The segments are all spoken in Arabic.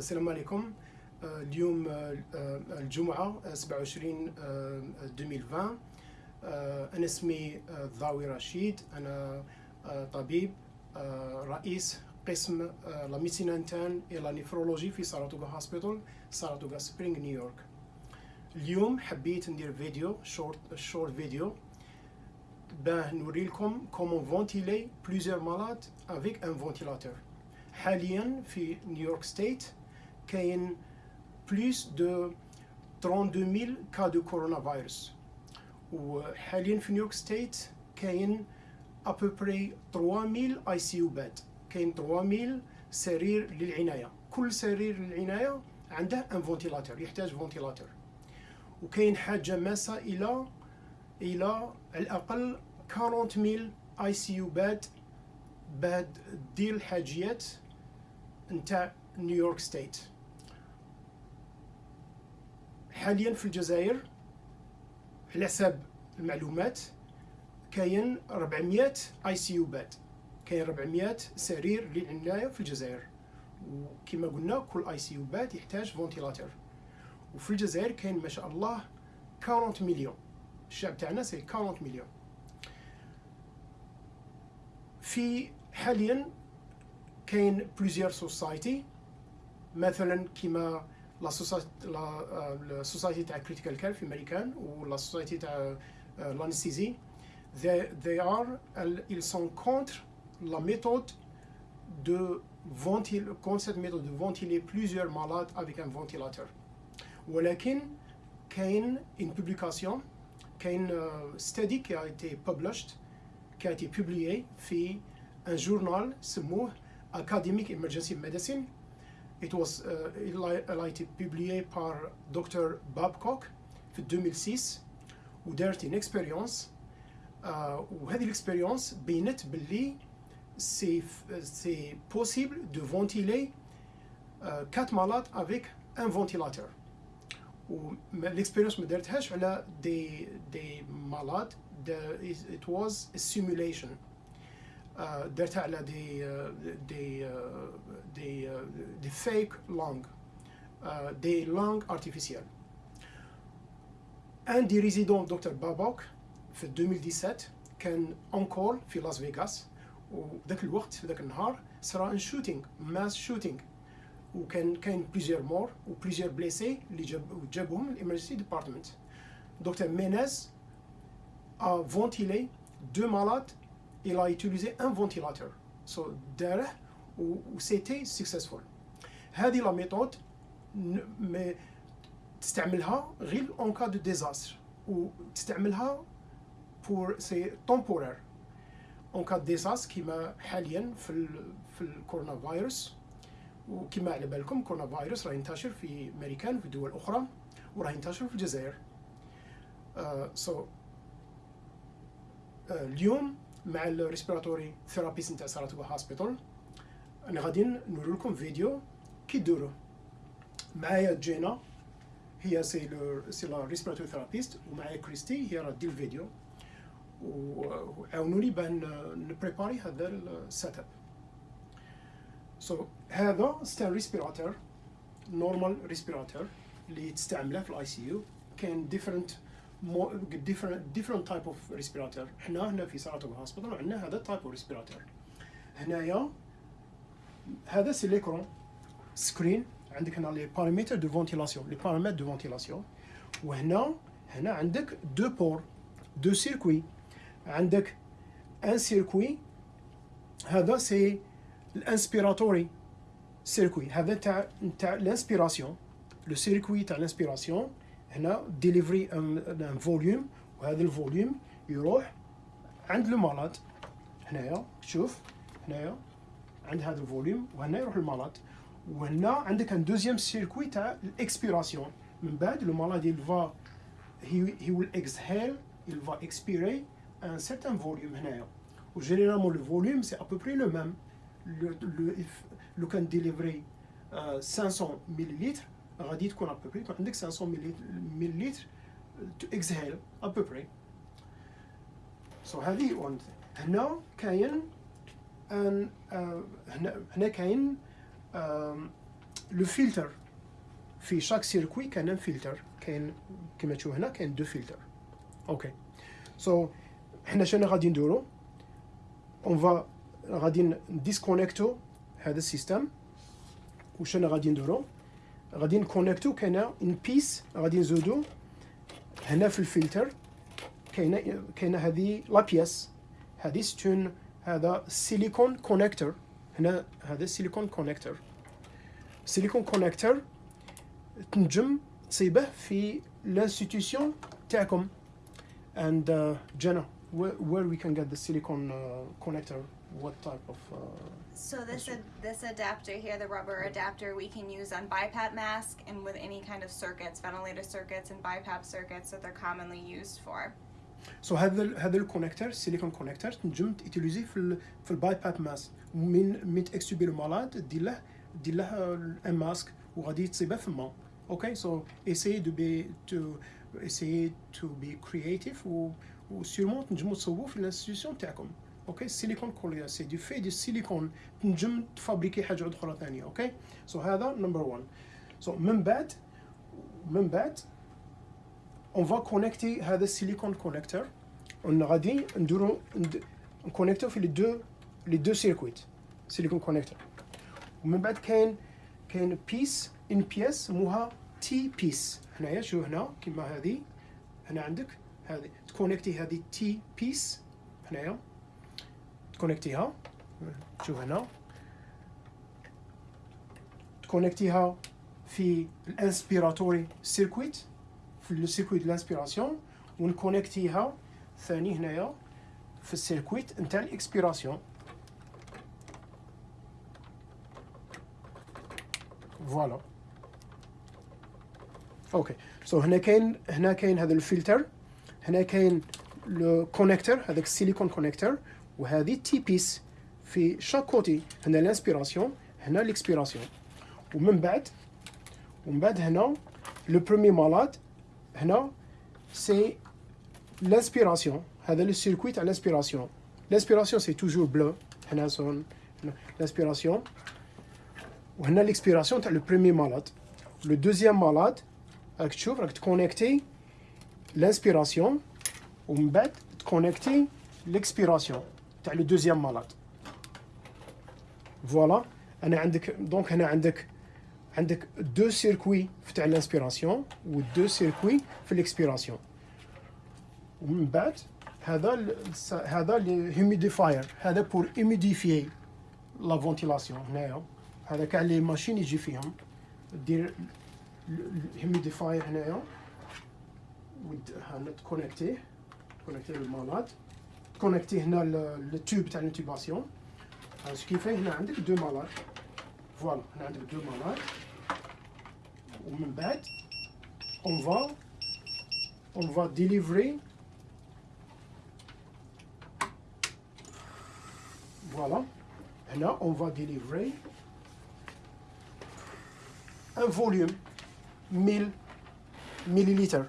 السلام عليكم. اليوم الجمعة 27 2020 أنا اسمي ضاوي رشيد. أنا طبيب رئيس قسم la médecine interne et la néphrologie في ساراتوغا Hospital ساراتوغا سبرينغ نيويورك اليوم حبيت ندير فيديو short short video باه نوري لكم comment ventiler plusieurs malades avec un ventilateur حاليا في نيويورك state كاين plus de 32000 cas de coronavirus وحاليا في نيويورك state كاين à peu près 3000 ICU bed كاين 3000 سرير للعنايه كل سرير للعنايه عنده un ventilateur يحتاج ventilateur وكاين حاجة ماسه إلى إلى على الاقل 40000 ICU bed باه دير الحاجيات نتاع نيويورك state حاليا في الجزائر على حساب المعلومات كاين 400 ICU bed كاين 400 سرير للعنايه في الجزائر. وكما قلنا كل ICU bed يحتاج ventilateur وفي الجزائر كاين ما شاء الله 40 مليون. الشعب تاعنا سي 40 مليون. في حاليا كاين بليزيور سوسايتي مثلا كيما لا سوسايتي تاع كريتيكال كير في امريكان ولا سوسايتي تاع l'anesthésie they, they are ils sont contre la méthode de ventiler contre cette méthode de ventiler plusieurs malades avec un ventilateur ولكن كاين une publication كاين study qui a été published qui a été publié في un journal سموه Academic Emergency Medicine It was uh, a été publié par Dr. Babcock في 2006 ودارت une expérience uh, وهذه الاكسبيريونس بينت باللي سي سي possible de ventiler uh, 4 malades avec un ventilateur والاكسبيريونس ما دارتهاش على دي دي مالاد it was a simulation درتها على دي دي دي دي فيك لونج دي لونج ارتيفيسيال ان دي ريزيدون دكتور بابوك في 2017 كان اونكول في لاس فيغاس وذاك الوقت في ذاك النهار صرا ان شوتينغ ماس شوتينغ وكان كاين بليزيور مور وبليزيور بليسي اللي جاب جابوهم الامرجنسي ديبارتمنت دكتور مينيز a ventilé deux malades il a utilisé un ventilateur. So داره و c'était successful. هذه لا ميثود تستعملها غير اون كا دو ديزاستر وتستعملها بور سي تومبورير اون كا ديزاستر كيما حاليا في ال في الكورونا فيروس وكما على بالكم كورونا فيروس راه ينتشر في امريكان في دول أخرى وراه ينتشر في الجزائر سو uh, so, uh, اليوم مع الريسبيراتوري ثيرابيست نتاع ساراتوغا هوسبيتال أنا غادي نوري لكم فيديو كي ديرو معايا جينا. هي c'est le c'est la respiratory therapist ومعايا كريستي. هي راه دير الفيديو. وعاونوني باه ن préparer هذا ال set up so هذا c'est un respirateur normal respirateur اللي تستعمله في ال ICU كاين different different different type of respirator. حنا هنا في ساراتوغ Hospital عندنا هذا type of respirator. هنايا هذا c'est l'écran screen عندك هنا les paramètres de ventilation les paramètres de ventilation وهنا هنا عندك deux ports deux circuits عندك un circuit هذا c'est ال inspiratory circuit هذا تاع تاع ال inspiration le circuit تاع ال inspiration هنا délivrer un volume وهذا ال volume يروح عند ال malade هنايا شوف هنايا عند هذا ال volume وهنا يروح ال malade وهنا عندك un deuxième circuit تاع ال expiration من بعد le malade il va he, he will exhale il va expirer un certain هنايا. و généralement le volume c'est à peu près le même لو كان délivrer 500 مليلتر غادي تكون à peu près يكون عندك 500 مليلتر to exhale à peu près so هذه هنا كاين أن هنا هنا كاين le filtre. في chaque circuit كان فلتر. كاين كما تشوف هنا كاين deux filtres. okay so حنا شنو غادي نديرو on va غادي déconnecter هذا ال système. وشنو غادي نديرو غادي ن connecter. كاينة une pièce غادي نزودو. هنا في الفلتر كاينة كاينة هذه la pièce. هذه c'est un هذا silicone connector هنا هذا silicone connector silicone connector تنجم تصيبه في ال institution تاعكم. Where, where we can get the silicone uh, connector what type of uh, So this ad- this adapter here, the rubber adapter, we can use on BiPAP mask and with any kind of circuits, ventilator circuits and BiPAP circuits that they're commonly used for. so هذا ال- هذا ال connecteur ال silicone connector تنجم ت utiliser في ال في ال BiPAP mask. من من ت extuber le malade دير له دير له un masque وغادي تصيبه فما okay so essaye de be to essaye to be creative و و sûrement تنجمو تصوبو في ال institution تاعكم. okay ال silicone كوليا c'est de في de ال silicone تنجم ت fabriquer حاجة أخرى ثانية okay so هذا number 1 so من بعد من بعد on va connecter هذا ال silicone connector on غادي نديرو ند- ن connecter و في les deux les deux circuits silicone connector ومن بعد كاين كاين pièce une pièce سموها T-piece هنايا شوف هنا كيما هذه. هنا عندك هذه. تكونيكتي هذه تي بيس هنايا. تكونيكتيها شوف هنا تكونيكتيها في الانسبيراتوري سيركويت في السيركويت الانسبيراسيون ونكونيكتيها ثاني هنايا في ال circuit نتاع ال expiration voilà okay so هنا كاين هنا كاين هذا الفلتر هنا كاين le connecteur هذاك ال silicone connector وهذه T-piece في chaque côté هنا ال inspiration هنا ال expiration ومن بعد ومن بعد هنا le premier malade هنا c'est l'inspiration. هذا le circuit تاع l'inspiration. L'inspiration c'est toujours bleu هنا sont l'inspiration. وهنا l'expiration تاع le premier malade le deuxième malade راك تشوف راك ت connecter l'inspiration. ومن بعد ت connecter l'expiration. تاع le deuxième malade. voilà أنا عندك donc هنا عندك عندك deux circuits تاع ال inspiration و deux circuits في ال expiration ومن بعد هذا هذا ال humidifier هذا pour humidifier la ventilation هنايا. هذا كاع les machines يجي فيهم. دير الهيميديفاير هنايا. هنا تكونيكتيه. تكونيكتيه للمالاد. تكونيكتيه هنا للتوب تاع الانتوباسيون هذا كيفاه هنا عندك deux malades voilà هنا عندك deux malades ومن بعد on va on va délivrer. Voilà. هنا on va délivrer un volume 1000 millilitres.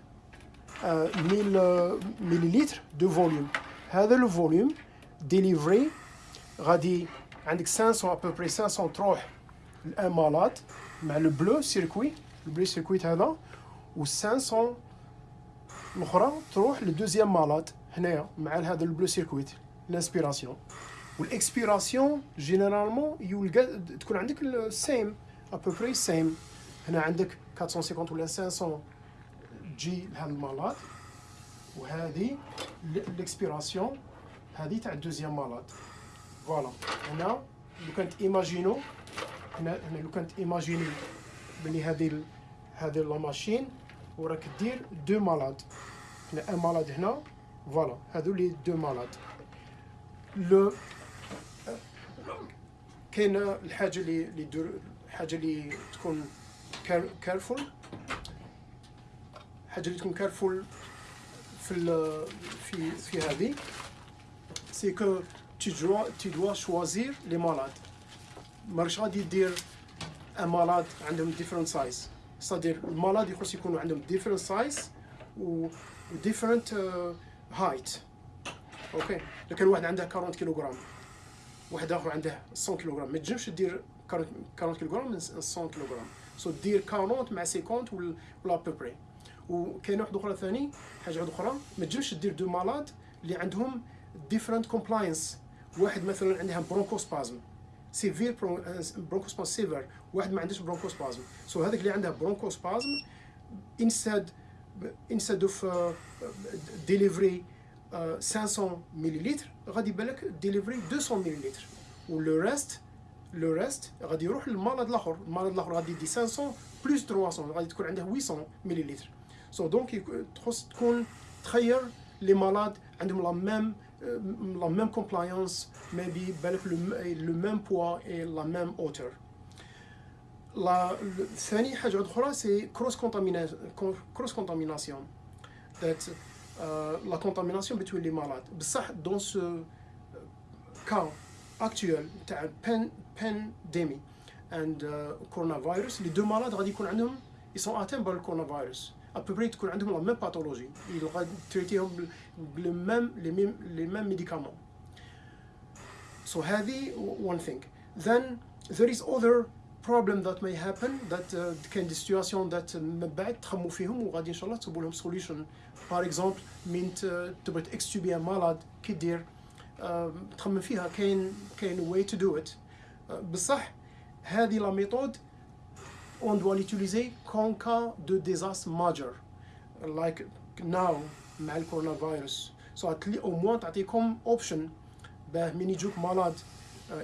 Euh, 1000 euh, millilitres de volume. هذا le volume délivré غادي عندك 500 à peu près 500 تروح الان مالات مع لو بلو سيركوي. البلو سيركويت هذا. و 500 الأخرى تروح للدوزيام مالات هنايا مع هذا البلو سيركويت. الانسبيراسيون والاكسبيراسيون جينيرالمون يلقى تكون عندك السيم ابوبري سيم هنا عندك 450 ولا 500 تجي لهذا المالات. وهذه الاكسبيراسيون هذه تاع الدوزيام مالات. voilà. هنا لو كانت imaginons هنا هنا لو كانت imaginez بلي هذه هذه la machine وراك دير deux malades هنا un malade هنا voilà. هذو les deux malades لو كاين الحاجة اللي اللي دور الحاجة اللي تكون careful حاجة اللي تكون careful في في في هذه. c'est que tu dois tu dois choisir les malades. ماش غادي دير un malade عندهم different size صدير ال malades يخص يكونوا عندهم different size و different height okay لو كان واحد عنده 40 كيلوغرام واحد آخر عنده 100 كيلوغرام ما تنجمش دير 40 40 كيلوغرام من 100 كيلوغرام so دير 40 مع 50 ولا ولا à peu près وكاينه واحدة أخرى ثاني حاجة واحدة أخرى ما تجمش دير deux malades اللي عندهم different compliance واحد مثلا عندها bronchospasme sévère bronchospasme sévère واحد ما عندوش bronchospasme so so هذاك اللي عندها bronchospasme instead instead of delivery 500 مليلتر غادي يبان لك ديليفري 200 مليلتر و le reste le reste غادي يروح للمرض الآخر. المرض الآخر غادي يدي 500 plus 300 غادي تكون عنده 800 مليلتر so donc تخص تكون تخير les malades عندهم la même la même compliance maybe بالك le même poids et la même hauteur la ثاني حاجة أخرى c'est cross cross contamination that la contamination بين les malades بصح dans ce cas actuel تاع بان pandémie and كورونا فيروس les deux malades غادي يكون عندهم ils sont atteints بالكورونا فيروس à peu près تكون عندهم la même pathologie غادي ت traiter هم ب le même les mêmes les mêmes médicaments so هذه one thing. Then there is other problem that may happen that uh, كاين des situations that من بعد تخمو فيهم وغادي ان شاء الله تجيبوا لهم solution par exemple من تبغي ت extuber malade كي دير تخمم فيها كاين كاين way to do it بصح هذه la méthode on doit l'utiliser qu'en cas de désastre majeur. Like now مع الكورونا فيروس so au moins تعطيكم option. باه من يجوك malades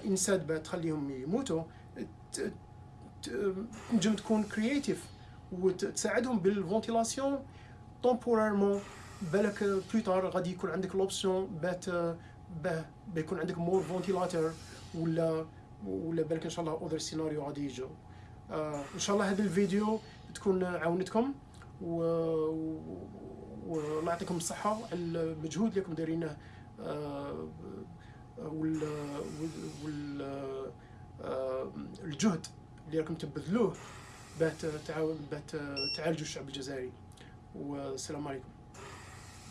instead باه تخليهم يموتوا. تنجم تكون creative وتساعدهم بال ventilation temporairement بالك plus tard غادي يكون عندك l'option باه باه يكون عندك more ventilateur ولا ولا بالك إن شاء الله other scenario غادي يجوا آه إن شاء الله هذا الفيديو تكون عاونتكم و والله يعطيكم الصحة على المجهود اللي راكم دايرينه آه وال وال آه الجهد اللي راكم تبذلوه باه تعالجوا الشعب الجزائري. والسلام عليكم.